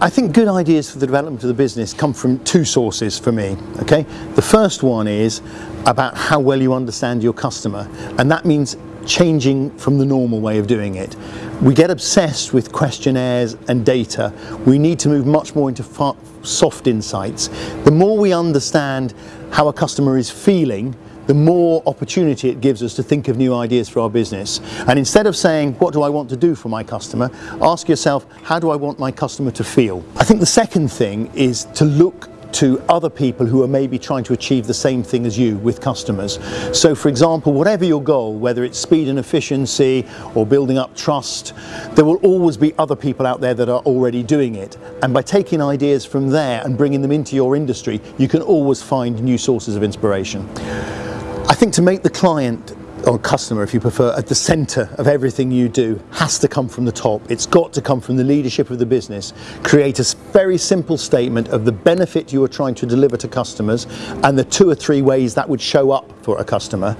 I think good ideas for the development of the business come from two sources for me, okay? The first one is about how well you understand your customer, and that means changing from the normal way of doing it. We get obsessed with questionnaires and data. We need to move much more into soft insights. The more we understand how a customer is feeling, the more opportunity it gives us to think of new ideas for our business. And instead of saying, what do I want to do for my customer, ask yourself, how do I want my customer to feel? I think the second thing is to look to other people who are maybe trying to achieve the same thing as you with customers. So for example, whatever your goal, whether it's speed and efficiency or building up trust, there will always be other people out there that are already doing it. And by taking ideas from there and bringing them into your industry, you can always find new sources of inspiration. I think to make the client or customer if you prefer at the center of everything you do has to come from the top. It's got to come from the leadership of the business. Create a very simple statement of the benefit you are trying to deliver to customers and the two or three ways that would show up for a customer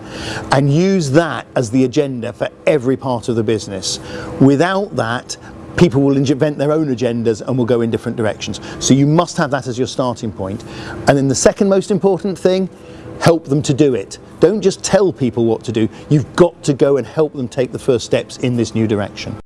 and use that as the agenda for every part of the business. Without that people will invent their own agendas and will go in different directions. So you must have that as your starting point. point. And then the second most important thing help them to do it. Don't just tell people what to do, you've got to go and help them take the first steps in this new direction.